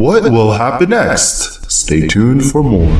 What will happen next? Stay tuned for more.